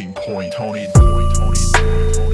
fucking point, tony Point, Tony.